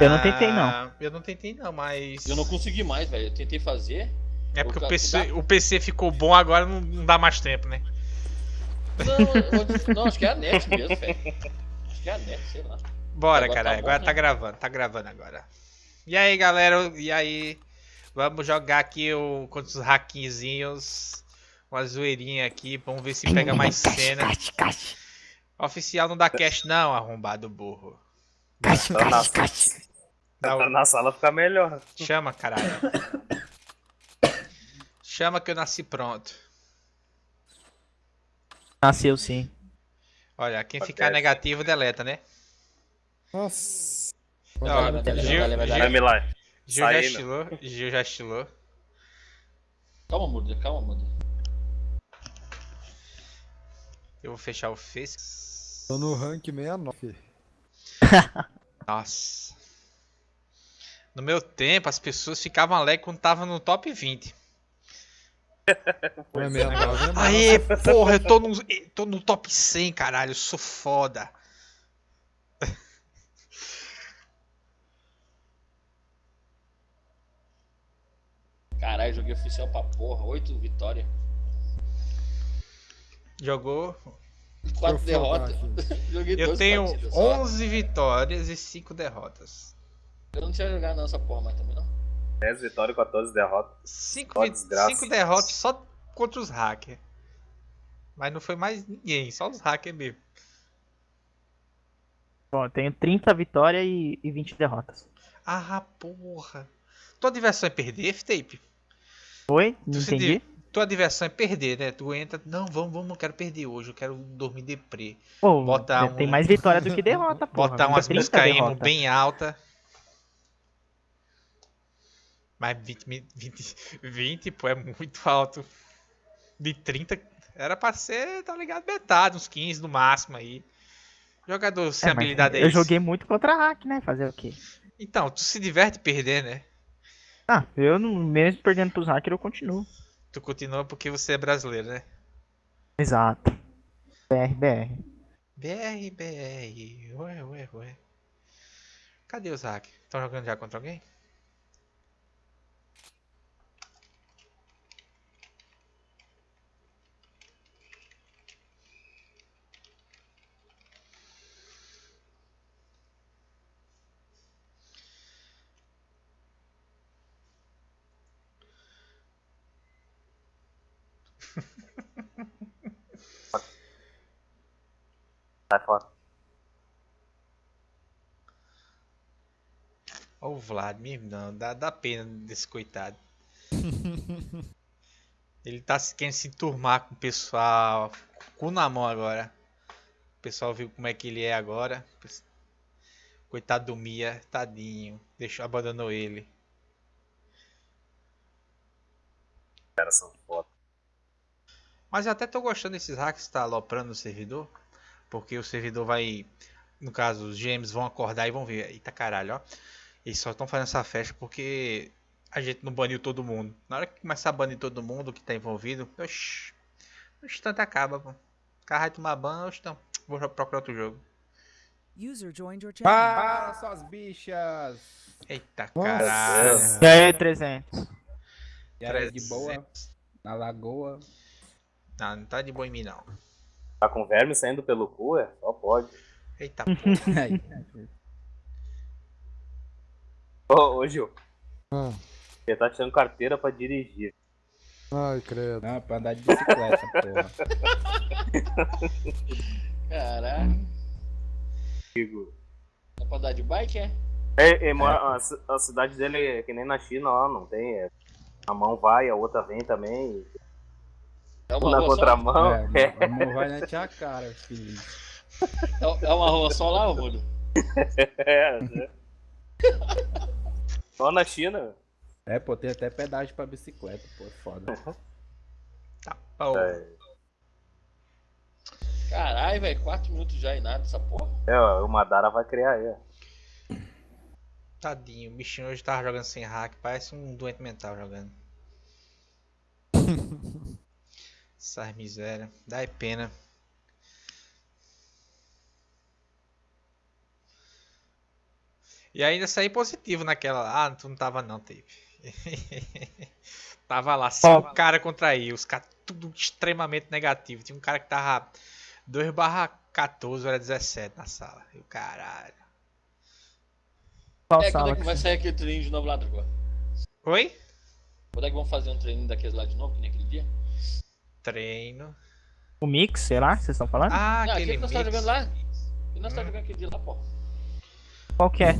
Eu não tentei, não. Ah, Eu não tentei não, mas. Eu não consegui mais, velho. Eu tentei fazer. É porque o PC, o PC ficou bom agora, não, não dá mais tempo, né? Não, não, acho que é a net mesmo, velho. Acho que é a net, sei lá. Bora, Agora caralho. tá bom, agora né? tá gravando, tá gravando agora. E aí, galera? E aí? Vamos jogar aqui o, contra os hackinzinhos. Uma zoeirinha aqui. Vamos ver se pega mais cena. Oficial não dá cash, não, arrombado burro. Tá na, Dá o- tá na sala fica melhor. Chama, caralho. Chama que eu nasci pronto. Nasceu sim. Olha, quem ficar negativo, deleta, né? Nossa. Ó, Gil. Gil-. Gil já estilou. Gil já estilou. Calma, Muda, calma, Muda. Eu vou fechar o Face. Tô no rank 69. Nossa. No meu tempo, as pessoas ficavam alegres quando tava no top 20. É 69 é massa. Aê, porra, eu tô no, eu tô no top 100, caralho. Eu sou foda. Caralho, joguei oficial pra porra. Oito vitórias. Jogou. Quatro Deixa eu derrotas. folgar joguei Eu tenho partidas só. 11 vitórias e 5 derrotas. Eu não tinha jogado nessa porra mais também, não. 10 vitórias e 14 derrotas. 5 Só desgraça. derrotas só contra os hackers. Mas não foi mais ninguém, só os hackers mesmo. Bom, eu tenho 30 vitórias e, e 20 derrotas. Ah, porra. Tua diversão é perder, F-Tape? Foi? Não Tu se entendi? di- Tua diversão é perder, né? Tu entra, não, vamos, vamos, não quero perder hoje, eu quero dormir deprê. Pô, Bota tem um- mais vitória do que derrota, porra. Botar umas 30 músicas emo bem alta. Mas 20, mi- 20, 20, pô, é muito alto. De 30, era pra ser, tá ligado, metade, uns 15 no máximo aí. Jogador sem É, habilidade é Eu joguei muito contra hack, né? Fazer o quê? Então, tu se diverte perder, né? Ah, eu não, mesmo perdendo pros hackers, eu continuo. Tu continua porque você é brasileiro, né? Exato. BR, BR. BR, BR, ué, ué, ué. Cadê os hackers? Estão jogando já contra alguém? Sai fora. Ó o Vladimir, não, dá, dá pena desse coitado. Ele tá se- querendo se enturmar com o pessoal, cu na mão agora. O pessoal viu como é que ele é agora. Coitado do Mia, tadinho. Deixou, abandonou ele. Cara, são foda. Mas eu até tô gostando desses hacks que tá aloprando o servidor. Porque o servidor vai. No caso, os GMs vão acordar e vão ver. Eita caralho, ó. Eles só estão fazendo essa festa porque a gente não baniu todo mundo. Na hora que começar a banir todo mundo que tá envolvido, oxi. O instante acaba, pô. O cara vai tomar ban, oxi, então. Vou procurar outro jogo. User joined your channel. Para, suas bichas! Eita Nossa. caralho. E aí, 300? E aí, de boa? Na lagoa. Não, não tá de boa em mim não. Tá com verme saindo pelo cu, é? Só pode. Eita Aí. Ô, ô Gil, Ah, você tá tirando carteira pra dirigir. ai, credo. Não, pra andar de bicicleta, porra. Caralho. Digo. Dá pra andar de bike, é? É, é, mora- a, a cidade dele é que nem na China, ó, não tem. é, a mão vai, a outra vem também. É uma Na rua só? contramão. É, É, amor vai na tia cara, filho. É é uma rua só lá, Muda? é, é. Só na China. É, pô, tem até pedágio pra bicicleta, pô, é foda. Tá bom. É, Caralho, velho, 4 minutos já e nada essa porra. é, ó, o Madara vai criar aí. ó. Tadinho, o bichinho hoje tava jogando sem hack, parece um doente mental jogando. Essas miséria, dá é pena. E ainda saí positivo naquela. Ah, tu não tava não, Tape. tava lá, cinco Ó. cara contra aí, os caras tudo extremamente negativo. Tinha um cara que tava 2 barra 14, era 17 na sala. E o caralho. Qual É, quando sala? é que vai sair aquele treininho de novo lá, Drago? Oi? Quando é que vão fazer um treininho daqueles lá de novo, que nem aquele dia? Treino. O Mix, será? Vocês estão falando? Ah, Não, aquele aquele que nós tá jogando lá. Que nós tá jogando aquele dia lá, pô. Qual que é?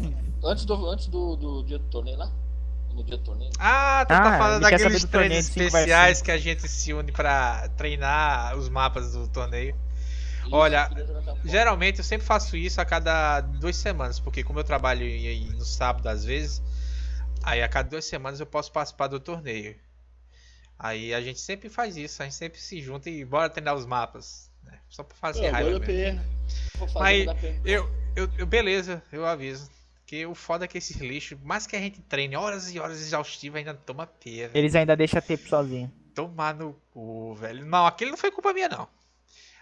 Antes do, antes do, do dia do torneio lá? No dia do torneio. Ah, tu Ah, tá falando daqueles treinos especiais que a gente se une pra treinar os mapas do torneio. Isso, Olha. Geralmente eu sempre faço isso a cada duas semanas, porque como eu trabalho no sábado às vezes, aí a cada duas semanas eu posso participar do torneio. Aí a gente sempre faz isso, a gente sempre se junta e bora treinar os mapas. né? Só pra fazer Não, raiva agora eu mesmo. peguei. Vou fazer, Mas eu, eu, eu- beleza, eu aviso. Que o foda é que esses lixos, mais que a gente treine horas e horas exaustivas, ainda toma velho. Eles ainda deixam a Tape sozinho. Tomar no cu, velho. Não, aquele não foi culpa minha, não.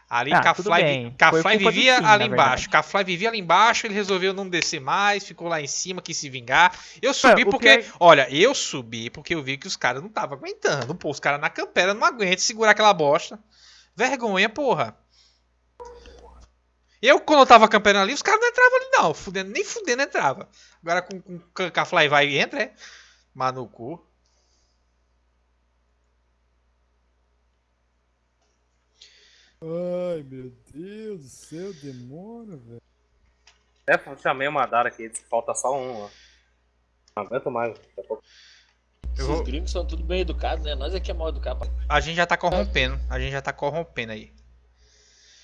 Ali, Ah, Cafly, Cafly vivia ali embaixo. Cafly vivia ali embaixo, ele resolveu não descer mais, ficou lá em cima, quis se vingar. Eu subi o porque. Olha, eu subi porque eu vi que os caras não estavam aguentando. Pô, os caras na campera não aguentam segurar aquela bosta. Vergonha, porra. Eu, quando eu tava camperando ali, os caras não entravam ali, não. Fudendo, nem fudendo entrava. Agora com, com, com Cafly vai e entra, é? Mas no cu. Ai, meu Deus do céu, demônio, velho. É, chamei o Madara aqui, falta só um, ó. Não aguento mais. daqui a pouco. Esses vou- gringos são tudo bem educados, né? Nós é que é mal educado. pra- A gente já tá corrompendo. A gente já tá corrompendo aí.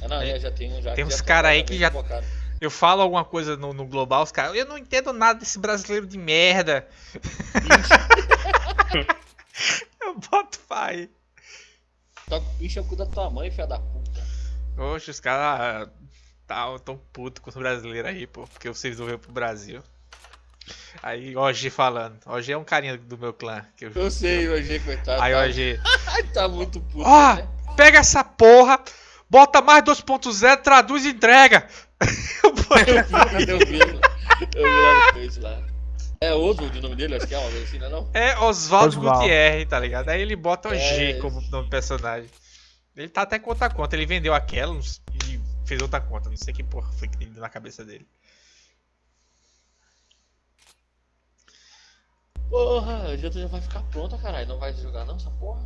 Ah, não, já, já tem um já. Tem uns já cara aí que já- focado. Eu falo alguma coisa no, no global, os caras. Eu não entendo nada desse brasileiro de merda. eu boto pai. Toca- Enche o cu da tua mãe, filha da puta. Oxe, os caras tá tão puto com os brasileiros aí, pô. Porque você resolveu pro Brasil. Aí, OG falando. OG é um carinha do meu clã. Que eu... Eu sei, o AG, coitado. Aí, OG. Tá muito puto. Ó, né? pega essa porra, bota mais 2.0, traduz e entrega. Eu botei- Eu vi, eu vi lá no lá. É Oswald o nome dele, acho que é uma assim, não é não? É Oswaldo. Gutierrez, tá ligado? Aí ele bota o G É. como nome do personagem. Ele tá até com outra conta. Ele vendeu aquela e fez outra conta. Não sei que porra foi que deu na cabeça dele. Porra, a janta já vai ficar pronta, caralho. Não vai jogar não, essa porra?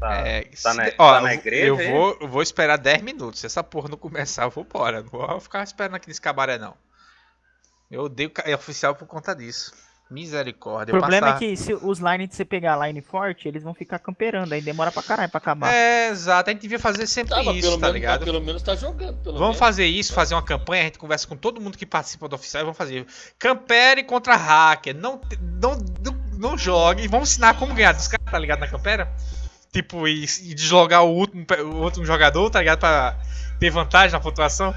Tá, é, tá se- na, ó, tá na eu- igreja eu aí? vou, eu vou esperar 10 minutos. Se essa porra não começar, eu vou embora. Não vou ficar esperando aqui nesse cabaré, não. Eu odeio é oficial por conta disso. Misericórdia. O problema passar- é que se os lines de você pegar line forte, eles vão ficar camperando, aí demora pra caralho pra acabar. É, exato. A gente devia fazer sempre Tá, isso, tá menos, ligado? mas pelo menos tá jogando. Pelo Vamos menos. fazer isso, fazer uma campanha, a gente conversa com todo mundo que participa do oficial e vamos fazer Campere contra hacker. Não, não, não, não jogue. Vamos ensinar como ganhar dos caras, tá ligado? Na Campera. Tipo, e, e deslogar o último, o último jogador, tá ligado? Pra ter vantagem na pontuação.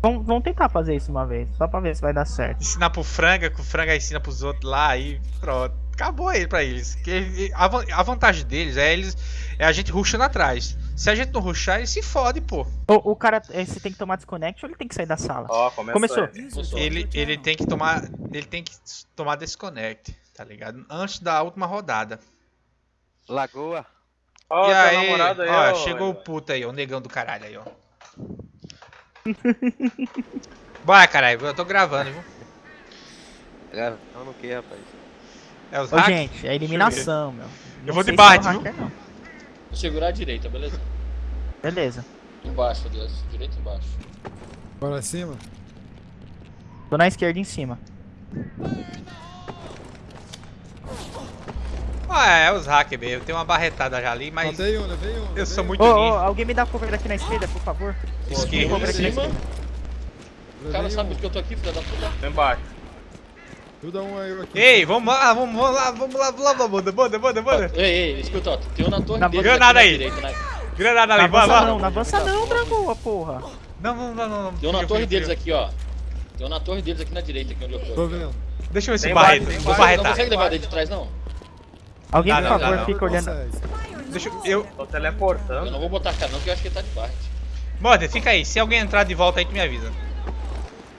Vamos, vamos tentar fazer isso uma vez, só pra ver se vai dar certo. Ensinar pro Franga, que o Franga ensina pros outros lá e pronto. Acabou aí pra eles. Que a, a vantagem deles é eles é a gente rushando atrás. Se a gente não rushar, ele se fode, pô. O, o cara, eh, você tem que tomar desconect ou ele tem que sair da sala? Ó, começou. Começou. joined Ele, ele tem que tomar. Ele tem que tomar desconnect, tá ligado? Antes da última rodada. Lagoa. Ó, e teu aí, namorado aí, ó, ó, chegou o puto aí, o negão do caralho aí, ó. Bora, caralho, eu tô gravando, viu? Gravando o que, rapaz? É os Ô, hack? gente, é eliminação, meu. Não vou de sei se Bard, é viu? não. Vou segurar a direita, beleza? Beleza. Embaixo, Deus. Direita embaixo. Bora cima? Tô na esquerda em cima. Ah, é, os hack mesmo. Tem uma barretada já ali, mas Matei um, levei um. eu sou um. muito ô, ninja. alguém me dá cover aqui na esquerda, por favor? Esquerda. Na cima. esquerda. O cara sabe que eu tô aqui, filha da puta. Tô embaixo. Tu dá um aí eu aqui. Ei, vamos lá, vamos lá, vamos lá, vamos lá, banda, banda, banda, banda. Ei, ei, escuta, ó. Tem um na torre Na deles granada aqui aí. direita. Na... Granada Não ali, vai, avança vai. não, não avança não, Dragoa, porra. Não, não, não, não. não. Tem um na torre deles aqui, ó. Tem um na torre deles aqui na direita, aqui onde eu tô. Tô vendo. Deixa eu ver se barreta. Vou base. Não barretar. consegue levar dele de trás, não? Alguém, Dá por não, dá favor, não. fica olhando. Deixa eu. eu... Tô Eu teleportando. não vou botar cara não, porque eu acho que ele tá de Bart. Morde, fica aí. Se alguém entrar de volta aí, tu me avisa.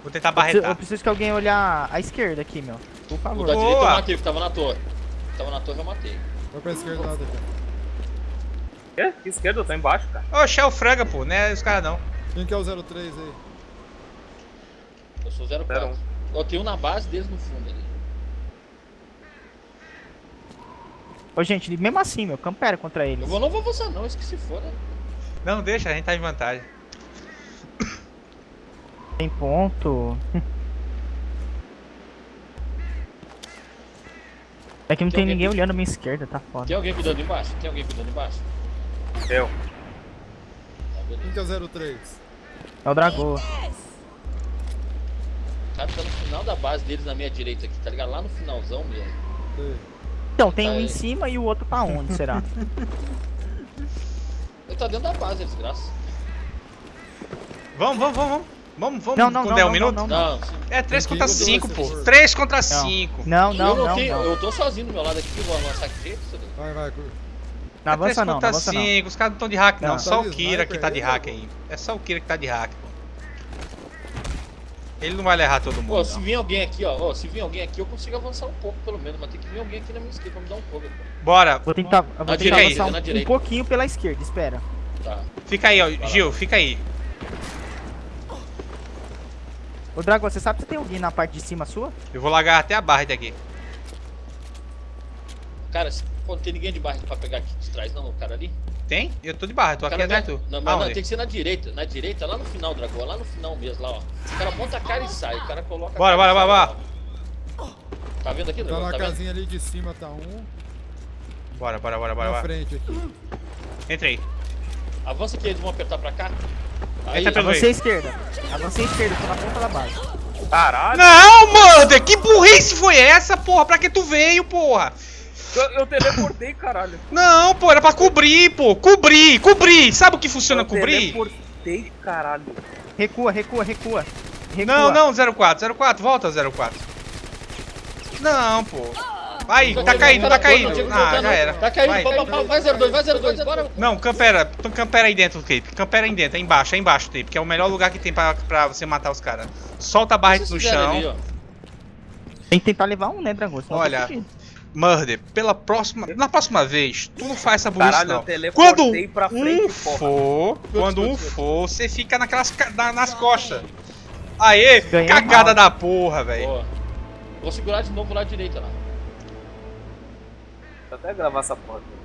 Vou tentar Eu preciso, eu barretar. preciso que alguém olhar a esquerda aqui, meu. Por O favor. da direita eu matei, que tava na torre. Tava na torre, eu matei. Vai pra esquerda lá, Daqui. Quê? Que esquerda? Eu tô embaixo, cara. Oxe, é o franga, pô, né? Os caras não. Quem que é o 03 aí? Eu sou Zero 04. Eu tenho um na base deles no fundo ali. Ô, gente, mesmo assim, meu, campera contra eles. Eu vou, não vou avançar não, esqueci fora. Não, deixa, a gente tá em vantagem. Tem ponto. É que não tem alguém ninguém que- olhando a minha esquerda, tá foda. Tem alguém cuidando embaixo? Tem alguém cuidando embaixo? Eu. Tá, beleza. Quem que é o 03? É o Dragô. O cara tá no final da base deles na minha direita aqui, tá ligado? Lá no finalzão mesmo. Sei. Então, tem Tá um aí. em cima e o outro pra onde, será? Ele tá dentro da base, é desgraça. Vamos, vamos, vamos, vamos. Vamos, vamos Não, não, com não, 10 não, minutos? não, Não, sim. É 3 Tem contra que ir com 5, dois, pô. se for. 3 contra Não. 5. Não, não, não não, não. Eu tô sozinho do meu lado aqui, vou avançar que jeito, Vai, vai, curva. Não avança é 3 não, não contra avança não. 5, os caras não estão de hack, não. Não. Só o Tá Kira que tá de hack aí. É só o Kira que tá de hack, pô. Ele não vai levar todo mundo. Pô, se vir alguém aqui, ó, ó, se vir alguém aqui, eu consigo avançar um pouco, pelo menos, mas tem que vir alguém aqui na minha esquerda pra me dar um cover. pô. Bora, Vou tentar, vou Na tentar direita, avançar na um, um pouquinho pela esquerda, espera. Tá. fica aí, ó. Gil, fica aí. Ô Dragão, você sabe se tem alguém na parte de cima sua? Eu vou largar até a barra daqui. Cara, se, pô, não tem ninguém de barra pra pegar aqui de trás, não, o cara ali. Tem? Eu tô de barra, tô aqui atrás não, tu. não, mas não, tem que ser na direita, na direita, lá no final, Dragão, lá no final mesmo, lá, ó. O cara monta a cara e sai, o cara coloca Bora, bora, bora, ó. Tá vendo aqui, Tá Dragão? na Tá vendo? casinha ali de cima, tá um. Bora, bora, bora, bora, Na bora. frente aqui. Entra aí. Avança aqui, eles vão apertar pra cá. Aí, Entra pelo Avancei à esquerda. Avancei à esquerda, tô na ponta da base. Caralho. Não, mano! Que burrice foi essa, porra? Pra que tu veio, porra? Eu, eu teleportei, caralho. Não, pô, era pra cobrir, pô. Cobrir, cobrir. Sabe o que funciona eu cobrir? teleportei, caralho. Recua, recua, recua. recua. Não, não, 04, 04, volta 04. Não, pô. Vai, tá caindo, tá caindo. Ah, já era. Tá caindo, Vai. vai, vai, vai 02, vai 02, bora. Não, campera, então campera aí dentro, Cape. Campera aí dentro, é embaixo, é embaixo, Cape, que é o melhor lugar que tem pra, pra você matar os caras. Solta a barra no chão. Ali. Tem que tentar levar um, né, Dragão? Eu Olha, fudido. Murder, pela próxima. Na próxima vez, tu não faz essa burrice, Caralho, eu não. teleportei Quando pra frente, um porra. for, quando um for, você fica naquelas na- nas costas. Aê, Ganhei cagada mal. da porra, velho. Vou segurar de novo lá direita lá. Vou até gravar essa porra aqui.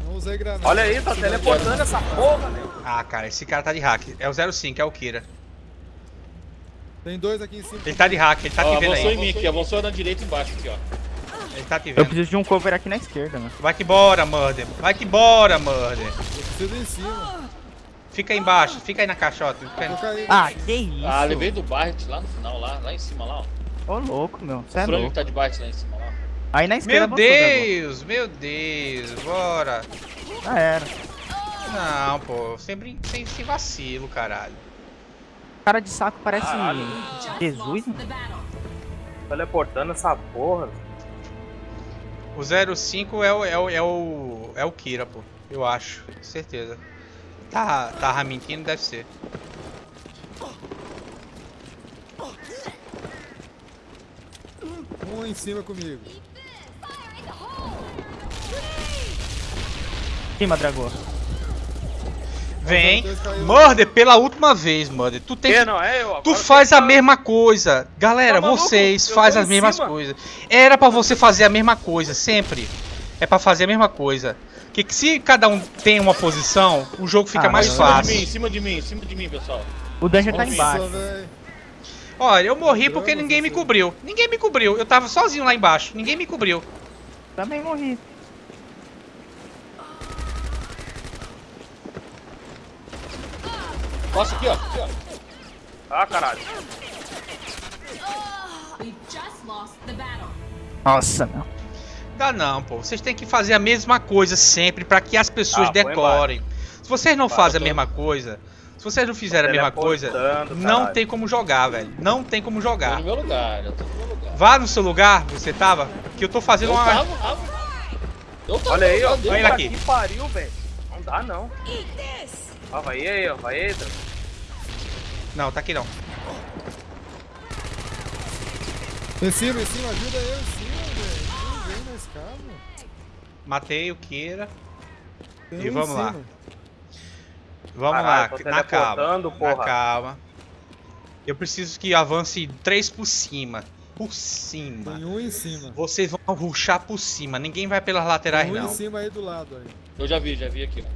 Não usei granada. Olha aí, tá teleportando essa porra, meu. Ah, cara, esse cara tá de hack. É o 05, é o Kira. Tem dois aqui em cima. Ele tá de hack, ele tá Ó, te vendo avançou em aí. mim aqui, avançou na direita e embaixo aqui, ó. Ele tá te Eu vendo. preciso de um cover aqui na esquerda, né? Vai que bora, Murder. Vai que bora, Murder. Eu preciso em cima. Fica aí embaixo, fica aí na caixota. Aí. Ah, que isso? Ah, levei do Barret lá no final, lá, lá em cima, lá, ó. Ô, louco, meu. Você O é louco. que tá de Barret lá em cima, lá. Aí na esquerda Meu. Deus, meu Deus, bora. Já era. Não, pô, sem, brin- sem, sem vacilo, caralho. Cara de saco parece Jesus, né? Teleportando essa porra. O 05 é o, é o, é o, é o Kira, pô. Eu acho, certeza. Tá, tá mentindo, deve ser. Um em cima comigo. Cima, Dragão. Vem, caiu. Murder, pela última vez, Murder. Tu tem Que que não é eu? Tu faz a mesma coisa. Galera, Tá vocês fazem as mesmas cima. coisas. Era pra você fazer a mesma coisa, sempre. É pra fazer a mesma coisa. Que, que se cada um tem uma posição, o jogo fica Ah, mais mas Em cima de mim, fácil. em cima de mim, em cima de mim, pessoal. O dungeon tá embaixo. Olha, eu morri porque ninguém me cobriu. Ninguém me cobriu. Eu tava sozinho lá embaixo. Ninguém me cobriu. Também morri. Nossa, aqui, ó. Ah, caralho. Nossa, meu. Dá não, pô. Vocês têm que fazer a mesma coisa sempre pra que as pessoas Ah, decorem. Se vocês não Vai, fazem a tô- mesma coisa, se vocês não fizerem a mesma coisa, Teleportando, não caralho. tem como jogar, velho. Não tem como Tô jogar. no meu lugar, eu tô no meu lugar. Vá no seu lugar, você tava, que eu tô fazendo Eu uma. tava, tava. Eu tô Olha aí, ó. tô Olha ele aqui. Que pariu, velho. Não dá, não. Ó, vai aí, ó. Vai aí, Drago. Não, tá aqui não. Em cima, em cima, ajuda eu em cima, velho. Não vem na escada. Matei o Kira. Tem E em vamos lá. Vamos Caralho, lá, na calma. teleportando, Na porra. calma. Eu preciso que avance três por cima. Por cima. Tem um em cima. Vocês vão ruxar por cima. Ninguém vai pelas laterais, Tem um em não. cima aí do lado aí. Eu já vi, já vi aqui. ó.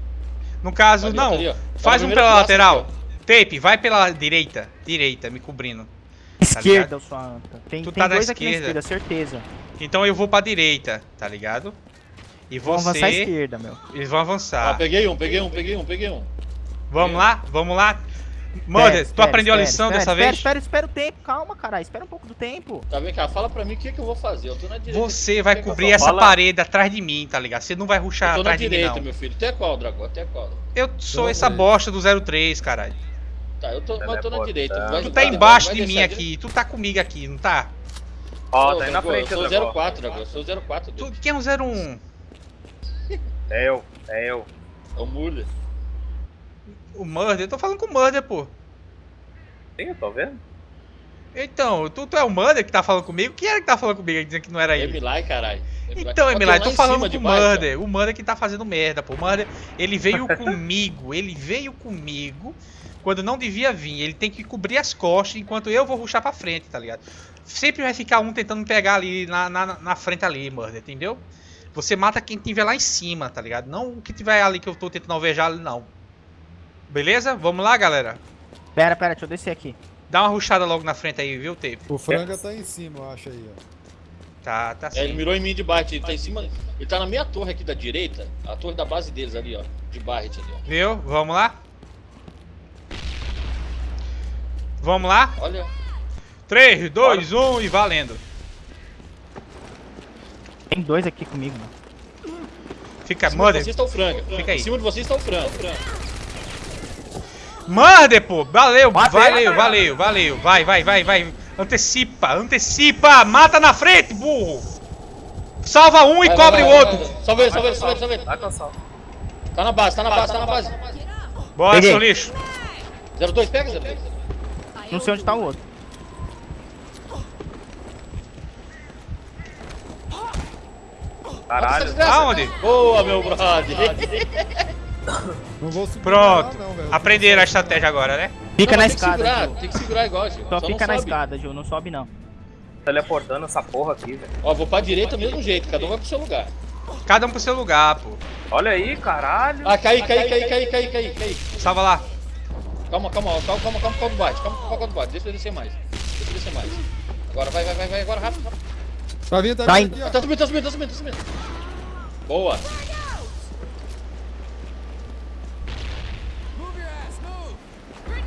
No caso, Ali, não. ali. Tá Faz um pela lateral. aqui, Tape, vai pela direita. Direita, me cobrindo. Esquerda, sua anta. Tem, Tu tem tá na dois aqui na esquerda. esquerda, certeza. Então eu vou pra direita, tá ligado? E Vamos avançar à você. esquerda, meu. Eles vão ó. Ah, avançar. peguei um, peguei um, peguei um, peguei um. Vamos lá? Vamos lá? Mother, Espera, tu espera, aprendeu a espera, lição espera, dessa espera, vez? Espera, espera o tempo, calma, caralho. Espera um pouco do tempo. Tá vendo cá? Fala pra mim o que, que eu vou fazer. Eu tô na direita. Você vai que que eu cobrir faço? essa Fala- parede atrás de mim, tá ligado? Você não vai Eu ruxar tô na atrás de mim, direita, não. meu filho. Até qual, Dragão? Até qual? Eu sou Não, essa velho. bosta do 03, caralho. Tá, eu tô, mas eu tô na direita. Vai- Tu tá vai- embaixo vai de mim aqui, tu tá comigo aqui, não tá? Ó, Ô, tá aí na frente, Eu sou Drago. 04, Dragão. Eu sou 04. Tu, quem é um 01? É eu, é eu. É o Muller. O Murder? Eu tô falando com o Murder, pô. Sim, eu tô vendo. Então, tu, tu é o Murder que tá falando comigo? Quem era que tá falando comigo dizendo que não era ele? Emilai, caralho. Então, Emilai, tô falando com o. Murder. O Murder que tá fazendo merda, pô. O Murder, ele veio comigo. Ele veio comigo quando não devia vir. Ele tem que cobrir as costas enquanto eu vou ruxar pra frente, tá ligado? Sempre vai ficar um tentando pegar ali na, na, na frente ali, Murder, entendeu? Você mata quem tiver lá em cima, tá ligado? Não o que tiver ali que eu tô tentando alvejar ali, não. Beleza? Vamos lá, galera. Pera, pera, deixa eu descer aqui. Dá uma ruxada logo na frente aí, viu, Tape? O franga tá em cima, eu acho aí, ó. Tá, tá É, ele sim. mirou em mim de Barret, ele tá em cima. Ele tá na minha torre aqui da direita, a torre da base deles ali, ó. De Barret ali, ó. Viu? Vamos lá? Vamos lá? Olha. 3, 2, 1 e valendo. Tem dois aqui comigo, mano. Fica, Em cima de Murder. vocês tá o franga. Fica aí. Em cima de vocês tá o franga. Murder, pô. Valeu, valeu, valeu, valeu. Vai, vai, vai, vai. Antecipa, antecipa. Mata na frente, burro. Salva um e Vai, cobre vai, o vai, outro. vai, vai. Salve ele, salve ele, salve ele, salve ele. Tá cansado. Tá na base, tá na base, tá na base. Bora, Peguei. seu lixo. 02, pega 02. Não sei onde tá o outro. Caralho. Aonde? Boa, meu brother. Não vou subir Pronto. lá, não. Aprenderam a estratégia agora, né? Fica Não, na mas tem que escada, segurar, Gil. Tem que segurar igual, Gil. Só não fica na sobe. escada, Gil. Não sobe, não. Teleportando essa porra aqui, velho. Ó, vou pra direita do mesmo jeito, cada um vai pro seu lugar. Cada um pro seu lugar, pô. Olha aí, caralho. Ah, cai, cai, cai, cai, cai, cai, cai. Salva lá. Calma, calma, calma, calma, calma, calma do bate, calma, calma do bate, deixa eu descer mais. Deixa eu descer mais. Agora, vai, vai, vai, vai, agora, rápido, rápido. Tá vindo, tá vindo. Tá subindo, tá subindo, tá subindo, tá subindo. Boa.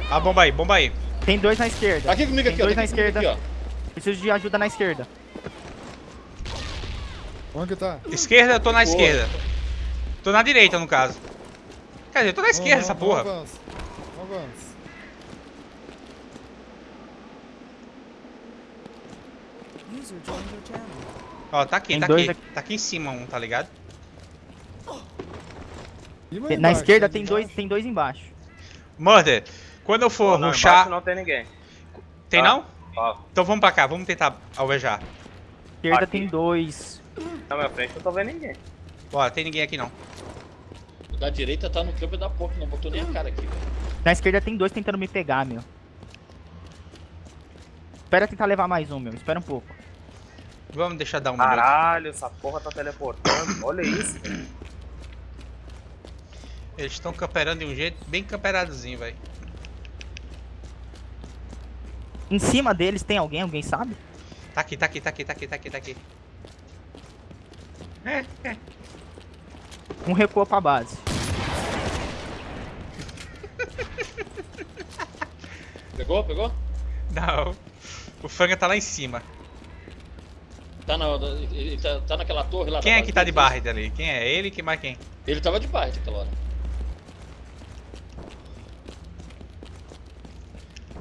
A bomba aí, bomba aí. Tem dois na esquerda. Aqui comigo, Tem aqui, ó. dois na comigo esquerda. aqui, ó. Preciso de ajuda na esquerda. Onde que tá? Esquerda, eu tô na Boa. esquerda. Tô na direita, no caso. Quer dizer, eu tô na esquerda, essa porra. Your channel. Ó, tá aqui, Tem tá dois aqui. Tá aqui em cima um, tá ligado? Na embaixo, esquerda tá tem dois, tem dois embaixo. Murder, quando eu for Não, ruxar. não tem ninguém. Tem Ah. não? Ó, Então vamos pra cá, vamos tentar alvejar. Esquerda Aqui. tem dois. na minha frente eu não tô vendo ninguém. Bora, tem ninguém aqui não. O da direita tá no campo da porta, não botou nem a cara aqui, velho. Na esquerda tem dois tentando me pegar, meu. Espera tentar levar mais um, meu. Espera um pouco. Vamos deixar dar um minuto. Caralho, essa porra tá teleportando. Olha isso. Eles estão camperando de um jeito bem camperadozinho, velho. Em cima deles tem alguém? Alguém sabe? Tá aqui, tá aqui, tá aqui, tá aqui, tá aqui, tá aqui. Um recuou pra base. Pegou, pegou? Não. O franga tá lá em cima. Tá, na, ele tá, tá naquela torre lá. Quem é que tá de. Barret ali? Quem é? Ele? Quem mais quem? Ele tava de Barret aquela hora.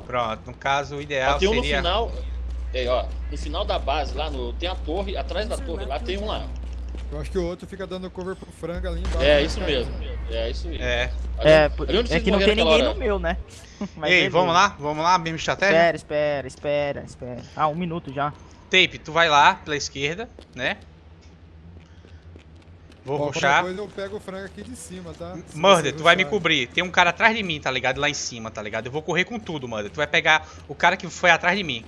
Pronto, no caso o ideal Ó, tem um no seria. final. É, ó, no final da base lá, no, tem a torre, atrás da torre lá tem um lá. Eu acho que o outro fica dando cover pro frango ali embaixo. É né, isso mesmo. É isso mesmo. É. É, é que não tem ninguém naquela no hora? meu, né? Mas Ei, vamos lá? Vamos lá, mesma estratégia? Espera, espera, espera, espera. Ah, um minuto já. Tape, tu vai lá pela esquerda, né? Vou qualquer ruxar. coisa eu pego o frango aqui de cima, tá? Se Murder, tu vai me cobrir. Tem um cara atrás de mim, tá ligado? Lá em cima, tá ligado? Eu vou correr com tudo, Murder. Tu vai pegar o cara que foi atrás de mim.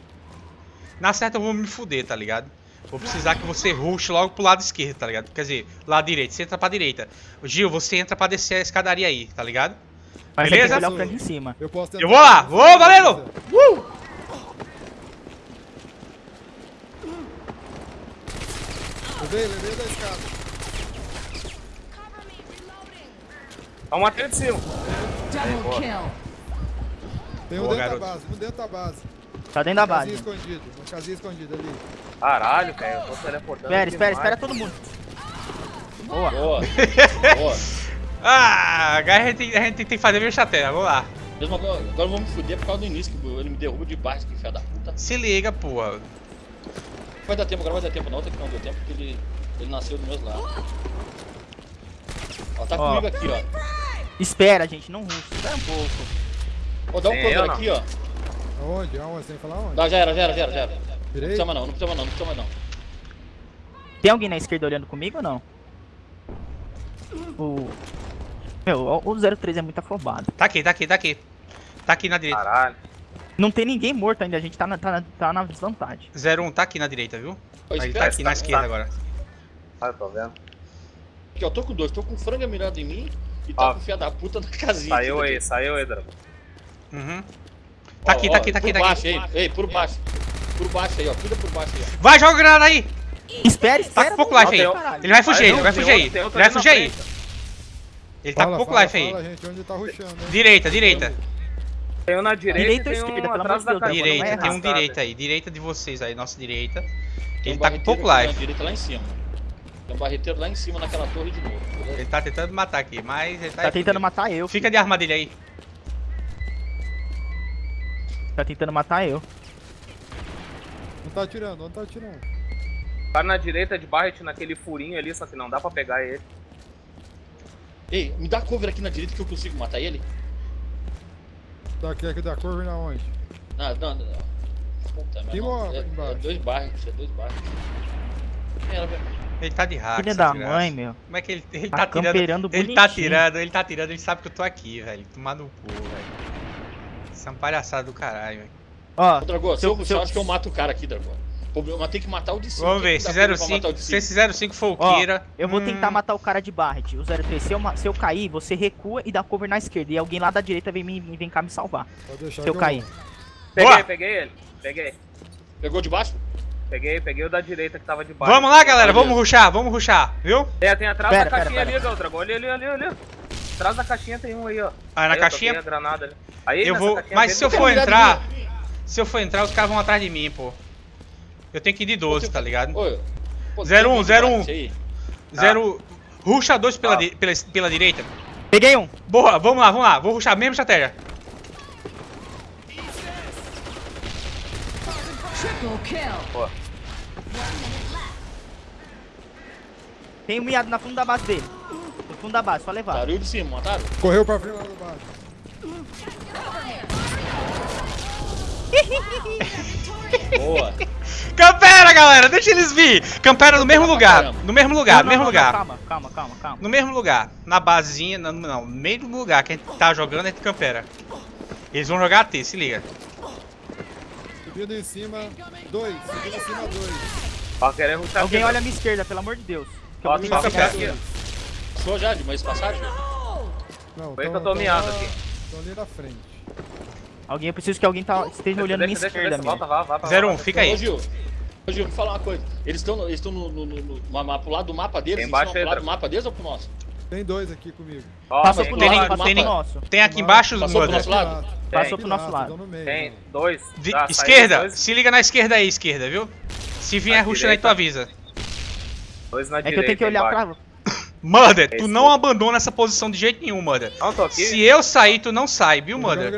Na certa eu vou me fuder, tá ligado? Vou precisar que você rush logo pro lado esquerdo, tá ligado? Quer dizer, lado direito. Você entra pra direita. Gil, você entra pra descer a escadaria aí, tá ligado? Mas Beleza? tem que olhar o frango em cima. Eu posso Eu vou lá. Vou, valendo! Uh! Levei, levei da escada. Tá uma treta de cima. Double kill. Tem um Boa, dentro garoto. da base, um dentro da base. Tá dentro da Casinha base. escondido, uma casinha escondida ali. Caralho, cara, eu tô teleportando. Espera, espera, espera todo mundo. Boa. Boa. Boa. Ah, agora a gente, tem- a gente tem que fazer a minha estratégia. Vamos lá. Mesmo agora, agora eu vou me fuder por causa do início, que ele me derruba de baixo, que filha da puta. Se liga, porra. Vai dar tempo, agora vai dar tempo não, tem que não deu tempo, porque ele, ele nasceu do mesmo lado. Ó, tá Ó. comigo aqui, ó. Espera, gente, não ruxa. Espera um pouco. Ó, dá um cover aqui, ó. Aonde? Aonde? Você tem que falar onde? Não, já era, já era, já era, já era. Não precisa mais não, não precisa mais não, não precisa mais não. Tem alguém na esquerda olhando comigo ou não? O. Meu, o 03 é muito afobado. Tá aqui, tá aqui, tá aqui. Tá aqui na direita. Caralho. Não tem ninguém morto ainda, a gente tá na, tá na, tá na desvantagem. 01 tá aqui na direita, viu? Ele tá espera, aqui na esquerda agora. Ah, eu tô vendo. aqui, ó, tô com dois, tô com o frango mirando em mim e tá Ó. com o filha da puta na casinha. Saiu aí, saiu aí, Drago. Uhum. Ó, Tá aqui, ó, tá aqui, tá aqui, por tá baixo aqui. ei, por baixo. Por baixo aí, ó, cuida por baixo aí, ó. Vai, joga a granada aí! Espera, Tá espera. com pouco life aí. não. Ele vai fugir, ele vai fugir aí. Ele vai fugir aí. Ele tá com pouco life aí. Tá né? Direita, direita. Tem um na direita, Direita ou e tem esquerda, um atrás da casinha. Direita, tem um direita aí. Direita de vocês aí, nossa direita. Ele tá com pouco life. direita lá em cima. Tem um barreteiro lá em cima naquela torre de novo. beleza? Ele tá tentando matar aqui, mas ele tá. Tá tentando matar eu. Fica de armadilha aí. Tá tentando matar eu. Não tá atirando, não tá atirando. Tá na direita de Barret naquele furinho ali, só que não dá pra pegar ele. Ei, me dá cover aqui na direita que eu consigo matar ele? Tá aqui, aqui da curva na onde? Não, não, não. Puta, Tem uma é, embaixo. é dois barros, é dois barros. É, velho. Ele tá de hack. Filha da desgraça. mãe, meu. Como é que ele, ele Tá tá tirando? camperando Ele tá bonitinho. tirando, ele tá tirando, ele sabe que eu tô aqui, velho. Tomar no cu, velho. Isso é uma palhaçada do caralho, velho. Ó, Ô, Dragô, se Seu- eu, se eu acho que eu mato o cara aqui, Dragô. O problema tem que matar o de cima. Vamos Quem ver, se dá cover pra matar 05, o de se esse 05 for o Ó, Kira. eu vou hum, tentar matar o cara de Barret, o 03. Se eu, se eu cair, você recua e dá cover na esquerda. E alguém lá da direita vem, me, vem cá me salvar. Pode deixar Se eu que cair. Peguei, peguei ele. Peguei. Pegou de baixo? Peguei, peguei o da direita que tava de baixo. Vamos lá, galera, vamos ruxar, vamos ruxar, viu? É, tem atrás Pera, da pera, caixinha pera. ali, Galdrago. Ali, ali, ali, ali. Atrás da caixinha tem um aí, ó. Ah, na Aí, eu caixinha? toquei a granada ali. Aí, Eu vou. caixinha Mas se eu for entrar. Se eu for entrar, os caras vão atrás de mim, pô. Eu tenho que ir de 12, tá ligado? Oi. pô, 01, tem alguém 01. de aí? Zero. Ruxa 2 pela, Ah. di- pela, pela direita. Peguei um. Boa, vamos lá, vamos lá. Vou ruxar a mesma estratégia. Kill. Tem um miado na fundo da base dele. No fundo da base, só levar. Mataram o de cima, mataram? Correu pra frente lá do baixo. Boa. Campera, galera, deixa eles vir. Campera no mesmo lugar. caramba. No mesmo lugar, no mesmo não, lugar. Calma, calma, calma, calma. No mesmo lugar. Na basinha, não, não, no mesmo lugar que a gente tá jogando, a gente campera. Eles vão jogar AT, se liga. Subindo em cima, dois. Subindo em cima, dois. Alguém olha a minha esquerda, pelo amor de Deus. Que eu vou tentar que pegar. aqui. Sou já de mais passagem? Não, Foi que eu tô miado aqui. Tão ali na frente. Alguém, eu preciso que alguém tá, esteja olhando a minha esquerda deixa, mesmo. Volta, vá, vá, vá, 01, vá. fica Ô, aí. Gil. Ô, Gil, vou falar uma coisa. Eles estão eles no, no, no, no, no- pro lado do mapa deles? Tem embaixo eles estão pro lado do mapa deles ou pro nosso? Tem dois aqui comigo. Passou tem pro tem nosso, tem. Tem aqui embaixo, Passou pro mano. nosso lado? Passou pro nosso lado. Tem dois. Saiu esquerda, Dois, se liga na esquerda aí, esquerda, viu? Se vier ruxa aí, tu avisa. dois na É que direita. eu tenho que olhar embaixo. pra. Mother, tu não abandona essa posição de jeito nenhum, Mother. Não, tô aqui. Se eu sair, tu não sai, viu, Mother?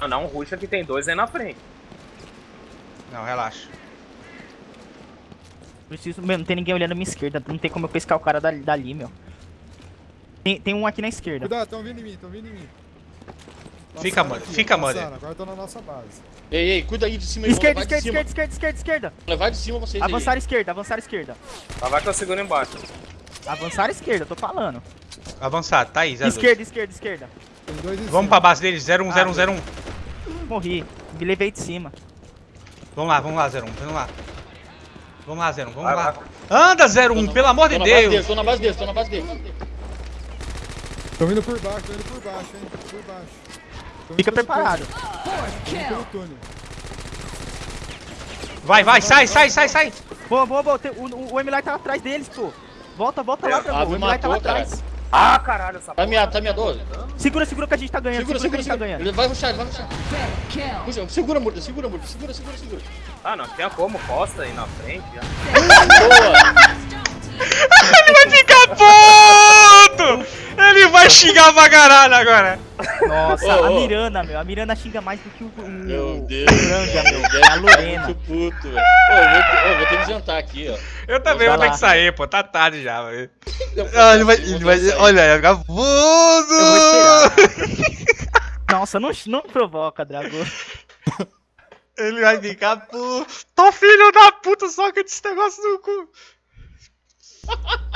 Não, não, ruxa que tem dois aí na frente. Não, relaxa. Preciso. Meu, não tem ninguém olhando a minha esquerda. Não tem como eu pescar o cara dali, dali meu. Tem, tem um aqui na esquerda. Cuidado, tão vindo em mim, tão vindo em mim. Fica, mano, fica, mano. Agora tô na nossa base. Ei, ei, cuida aí de cima Esquerda, vamos esquerda, cima. esquerda, esquerda, esquerda, esquerda. Vamos levar de cima vocês aí. Avançar esquerda, avançar esquerda. Lá vai que eu seguro embaixo. Avançar esquerda, tô falando. Avançar, tá aí, 02. Esquerda, esquerda, esquerda. Vamos cima. pra base deles, 010101. Morri. Me levei de cima. Vamos lá, vamos lá, 01, vamos lá. Vamos lá, 01, vamos Vai, lá. vai. Anda, 01, pelo amor Tô de na base deles, Deus. tô na base deles, tô na base deles. Tô vindo por baixo, tô indo por baixo, hein. Por baixo. Fica preparado. Vai, vai, sai, sai, sai, sai. Boa, boa, boa. Tem- O, o, o tava atrás deles, pô. Volta, volta lá, Ah, Dragão. O tava matou, cara. atrás. Ah, caralho, essa Tá minha, tá minha 12. Segura, segura que a gente tá ganhando. Segura, Segura, segura, que a gente segura. tá ganhando. Ele vai rushar, ele vai. Puxa, Segura, Murda, segura, Murda, segura, segura, segura. Ah, não tinha como, costa aí na frente. Já. Boa! Ele vai ficar puto. Xingar pra caralho agora. Nossa, Ô, a ô. Miranda, meu. A Miranda xinga mais do que o. o Meu o Deus. Franga, meu. Deve A Lorena. Muito puto, velho. Ô, vou, vou ter que jantar aqui, ó. Eu também Vai vou ter que sair, pô. Tá tarde já, velho. Vou Ah, ele vai, ele vou vai, olha, ele vai ficar Eu vou puto. esperar. Nossa, não, não provoca, Dragão. Ele vai ficar puto. Tô filho da puta, só que esse negócio no cu.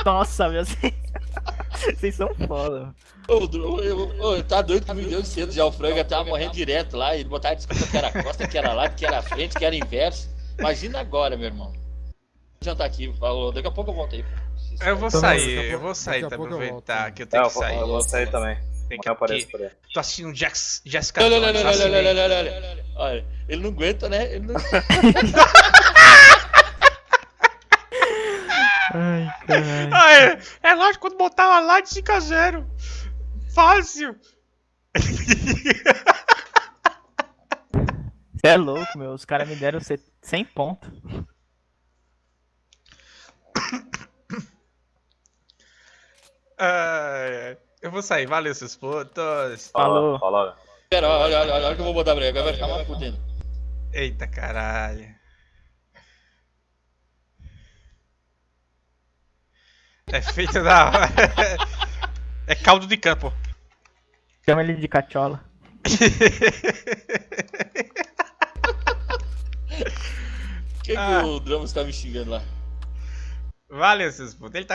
Nossa, meu. Vocês são foda. Ô, Dro- ô, ô, tá doido que me deu cedo já. O Franga tava morrendo direto lá. Ele botava desculpa que era costa, que era lado, que era frente, que era inverso. Imagina agora, meu irmão. Vou jantar aqui, falou. Daqui a pouco eu volto aí. pô. Eu vou sair, eu vou sair daqui a pra pouco eu aproveitar que eu tenho eu que sair. eu vou sair também. Tem que eu apareço por aí. Tô assistindo Jax, Jessica Olha, olha, Jones, olha, olha, olha, assinei. olha, olha, olha, olha. Olha, ele não aguenta, né? Ele não... Ai, caralho. Ah, é, é lógico, quando botar uma lá de 5 a 0. Fácil. Você é louco, meu. Os caras me deram 100 pontos. Ai. eu vou sair, valeu seus putos. Falou. Falou. Pera, olha, olha, olha, olha que eu vou botar pra ele. Agora vai ficar mais fudendo. Eita caralho. É feito da hora. É caldo de campo. Chama ele de cachola. Por que, Ah. que o Dramos tá me xingando lá? Valeu seus putos. Ele tá